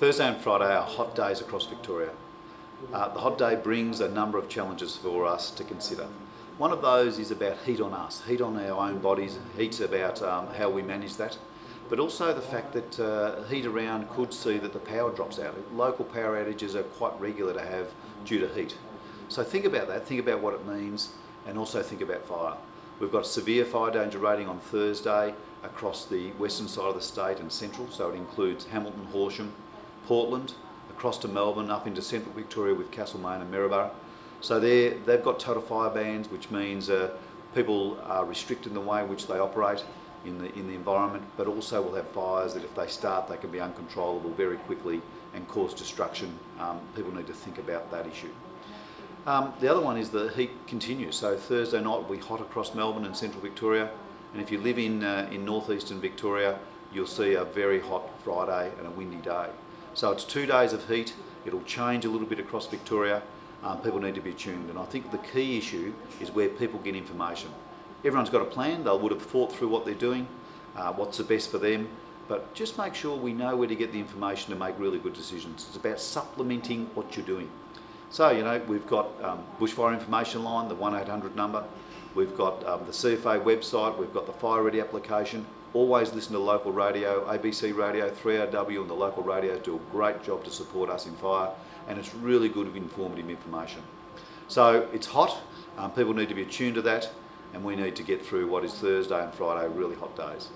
Thursday and Friday are hot days across Victoria. Uh, the hot day brings a number of challenges for us to consider. One of those is about heat on us, heat on our own bodies, heat's about um, how we manage that, but also the fact that uh, heat around could see that the power drops out. Local power outages are quite regular to have due to heat. So think about that, think about what it means, and also think about fire. We've got a severe fire danger rating on Thursday across the western side of the state and central, so it includes Hamilton, Horsham, Portland, across to Melbourne, up into central Victoria with Castlemaine and Maryborough. So they've got total fire bans, which means uh, people are restricted in the way in which they operate in the, in the environment, but also will have fires that if they start, they can be uncontrollable very quickly and cause destruction. Um, people need to think about that issue. Um, the other one is the heat continues. So Thursday night will be hot across Melbourne and central Victoria. And if you live in, uh, in northeastern Victoria, you'll see a very hot Friday and a windy day. So it's two days of heat. It'll change a little bit across Victoria um, people need to be tuned. And I think the key issue is where people get information. Everyone's got a plan, they would have thought through what they're doing, uh, what's the best for them, but just make sure we know where to get the information to make really good decisions. It's about supplementing what you're doing. So, you know, we've got um, Bushfire Information Line, the 1800 number, we've got um, the CFA website, we've got the Fire Ready application, always listen to local radio, ABC Radio, 3AW and the local radios do a great job to support us in fire and it's really good informative information. So it's hot, um, people need to be attuned to that and we need to get through what is Thursday and Friday really hot days.